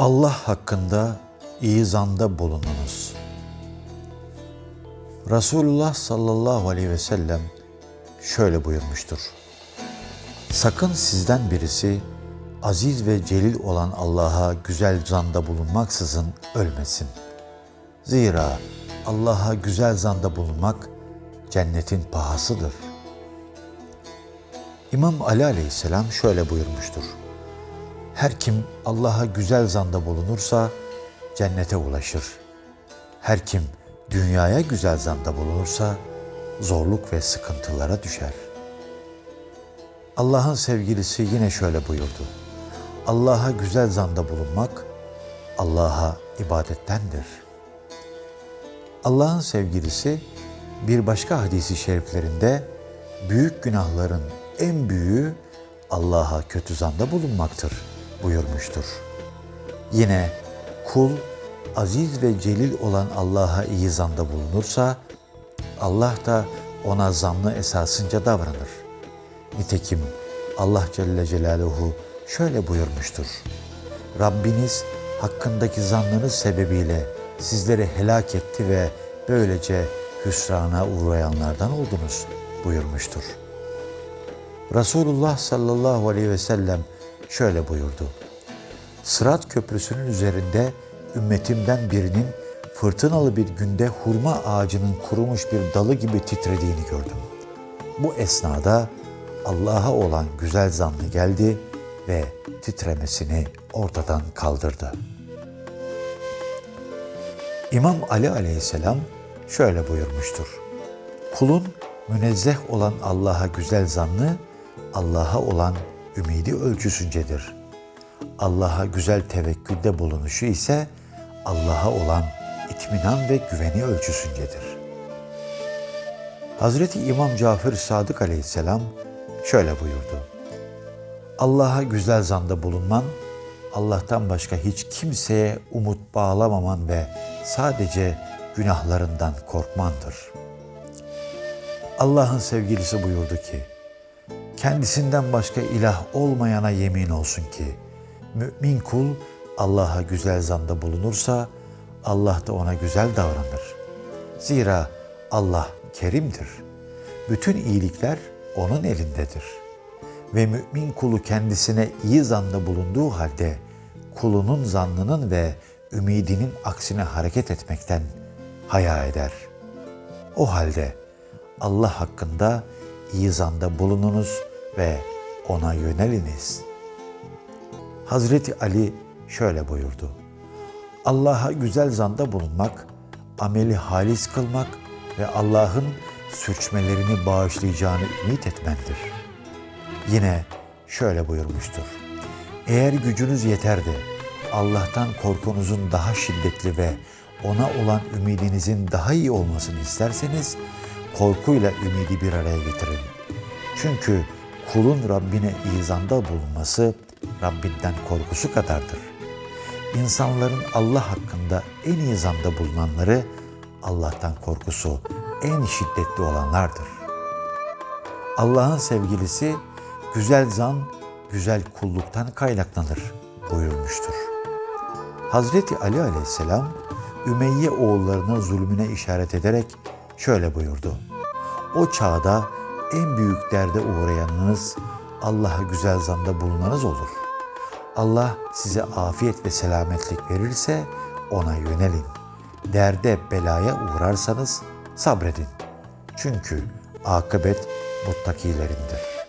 Allah hakkında iyi zanda bulununuz. Resulullah sallallahu aleyhi ve sellem şöyle buyurmuştur. Sakın sizden birisi aziz ve celil olan Allah'a güzel zanda bulunmaksızın ölmesin. Zira Allah'a güzel zanda bulunmak cennetin pahasıdır. İmam Ali aleyhisselam şöyle buyurmuştur. Her kim Allah'a güzel zanda bulunursa cennete ulaşır. Her kim dünyaya güzel zanda bulunursa zorluk ve sıkıntılara düşer. Allah'ın sevgilisi yine şöyle buyurdu. Allah'a güzel zanda bulunmak Allah'a ibadettendir. Allah'ın sevgilisi bir başka hadisi şeriflerinde büyük günahların en büyüğü Allah'a kötü zanda bulunmaktır buyurmuştur. Yine kul aziz ve celil olan Allah'a iyi zanda bulunursa Allah da ona zanlı esasınca davranır. Nitekim Allah Celle Celaluhu şöyle buyurmuştur. Rabbiniz hakkındaki zannınız sebebiyle sizleri helak etti ve böylece hüsrana uğrayanlardan oldunuz buyurmuştur. Resulullah sallallahu aleyhi ve sellem şöyle buyurdu. Sırat köprüsünün üzerinde ümmetimden birinin fırtınalı bir günde hurma ağacının kurumuş bir dalı gibi titrediğini gördüm. Bu esnada Allah'a olan güzel zannı geldi ve titremesini ortadan kaldırdı. İmam Ali aleyhisselam şöyle buyurmuştur. Kulun münezzeh olan Allah'a güzel zannı, Allah'a olan ümidi ölçüsüncedir. Allah'a güzel tevekkülde bulunuşu ise Allah'a olan itminan ve güveni ölçüsüncedir. Hazreti İmam Cafer Sadık aleyhisselam şöyle buyurdu. Allah'a güzel zanda bulunman, Allah'tan başka hiç kimseye umut bağlamaman ve sadece günahlarından korkmandır. Allah'ın sevgilisi buyurdu ki, kendisinden başka ilah olmayana yemin olsun ki, mümin kul Allah'a güzel zanda bulunursa, Allah da ona güzel davranır. Zira Allah kerimdir. Bütün iyilikler onun elindedir. Ve mümin kulu kendisine iyi zanda bulunduğu halde, kulunun zannının ve ümidinin aksine hareket etmekten haya eder. O halde Allah hakkında iyi zanda bulununuz ve ona yöneliniz. Hazreti Ali şöyle buyurdu. Allah'a güzel zanda bulunmak, ameli halis kılmak ve Allah'ın sürçmelerini bağışlayacağını ümit etmendir. Yine şöyle buyurmuştur. Eğer gücünüz yeter de Allah'tan korkunuzun daha şiddetli ve ona olan ümidinizin daha iyi olmasını isterseniz korkuyla ümidi bir araya getirin. Çünkü kulun Rabbine izanda bulunması Rabbinden korkusu kadardır. İnsanların Allah hakkında en iyi zanda bulunanları Allah'tan korkusu en şiddetli olanlardır. Allah'ın sevgilisi güzel zan, güzel kulluktan kaynaklanır buyurmuştur. Hazreti Ali aleyhisselam Ümeyye oğullarının zulmüne işaret ederek şöyle buyurdu. O çağda en büyük derde uğrayanınız Allah'a güzel zanda bulunanız olur. Allah size afiyet ve selametlik verirse ona yönelin. Derde belaya uğrarsanız sabredin. Çünkü akıbet muttakilerindir.''